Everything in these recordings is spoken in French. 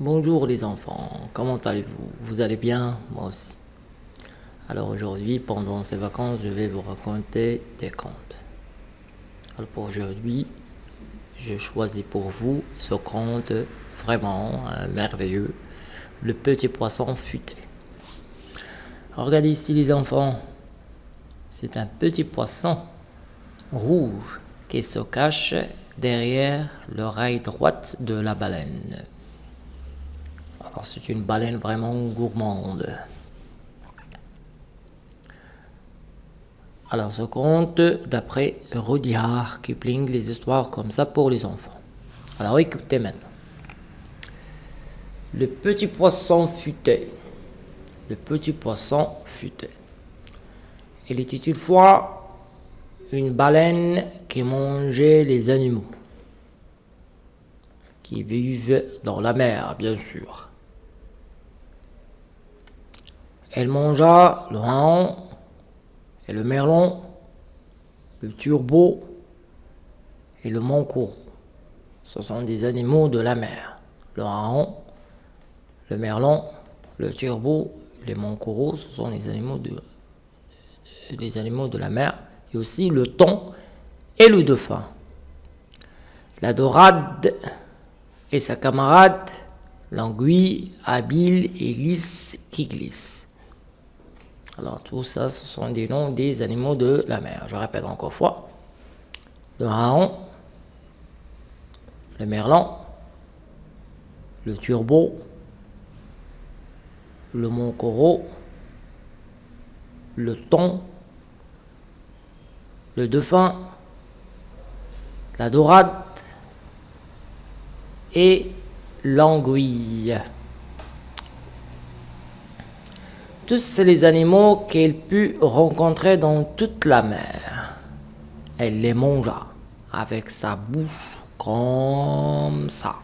Bonjour les enfants, comment allez-vous? Vous allez bien? Moi aussi. Alors aujourd'hui, pendant ces vacances, je vais vous raconter des contes. Alors pour aujourd'hui, je choisis pour vous ce conte vraiment euh, merveilleux, Le petit poisson futé. Regardez ici les enfants, c'est un petit poisson rouge qui se cache derrière l'oreille droite de la baleine. C'est une baleine vraiment gourmande. Alors ce conte d'après Rudyard Kipling, les histoires comme ça pour les enfants. Alors écoutez maintenant. Le petit poisson futé. Le petit poisson futé. Il était une fois une baleine qui mangeait les animaux. Qui vivent dans la mer, bien sûr. Elle mangea le haon et le merlon, le turbo et le mancourt. Ce sont des animaux de la mer. Le haon, le merlon, le turbo, les mancouraux, ce sont des animaux de, des animaux de la mer. Et aussi le thon et le dauphin. La dorade et sa camarade, l'anguille, habile et lisse qui glisse. Alors tout ça, ce sont des noms des animaux de la mer. Je répète encore fois. Le haon, le merlan, le turbo, le moncoro, le thon, le dauphin, la dorade et l'anguille. Tous les animaux qu'elle put rencontrer dans toute la mer. Elle les mangea avec sa bouche comme ça.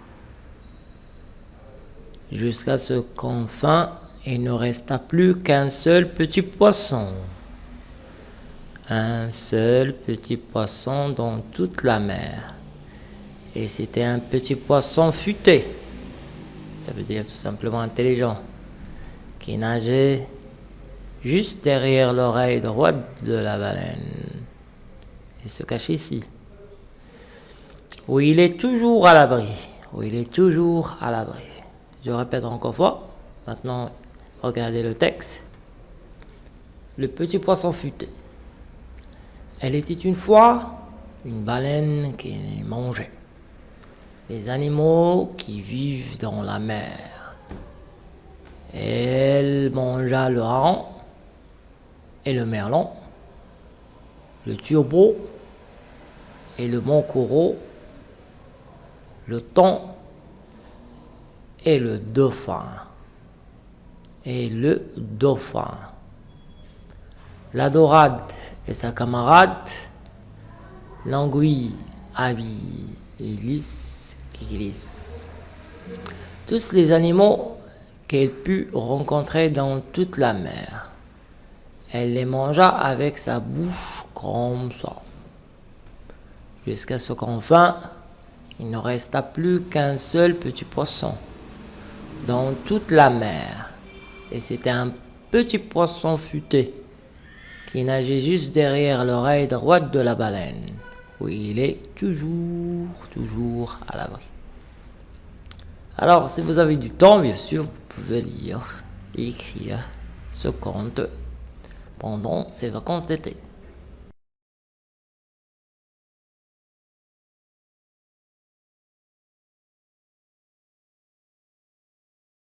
Jusqu'à ce qu'enfin il ne resta plus qu'un seul petit poisson. Un seul petit poisson dans toute la mer. Et c'était un petit poisson futé. Ça veut dire tout simplement intelligent. Qui nageait juste derrière l'oreille droite de la baleine. Il se cache ici. Où il est toujours à l'abri. Où il est toujours à l'abri. Je répète encore fois. Maintenant, regardez le texte. Le petit poisson futé. Elle était une fois une baleine qui mangeait les animaux qui vivent dans la mer. Elle mangea le hareng, et le merlan, le turbo et le moncoro, le thon et le dauphin. Et le dauphin. La dorade et sa camarade, l'anguille, habille et lisse qui glisse. Tous les animaux qu'elle put rencontrer dans toute la mer. Elle les mangea avec sa bouche comme ça. Jusqu'à ce qu'enfin, il ne resta plus qu'un seul petit poisson dans toute la mer. Et c'était un petit poisson futé qui nageait juste derrière l'oreille droite de la baleine, où il est toujours, toujours à l'abri. Alors, si vous avez du temps, bien sûr, vous pouvez lire et écrire ce conte pendant ces vacances d'été.